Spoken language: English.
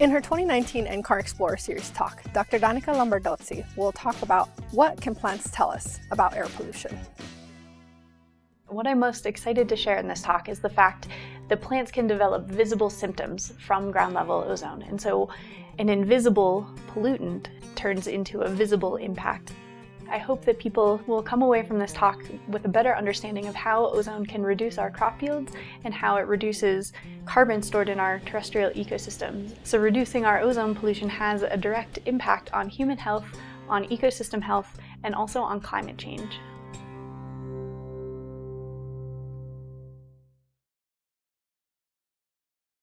In her 2019 NCAR Explorer Series talk, Dr. Danica Lombardozzi will talk about what can plants tell us about air pollution. What I'm most excited to share in this talk is the fact that plants can develop visible symptoms from ground level ozone. And so an invisible pollutant turns into a visible impact. I hope that people will come away from this talk with a better understanding of how ozone can reduce our crop yields and how it reduces carbon stored in our terrestrial ecosystems. So reducing our ozone pollution has a direct impact on human health, on ecosystem health, and also on climate change.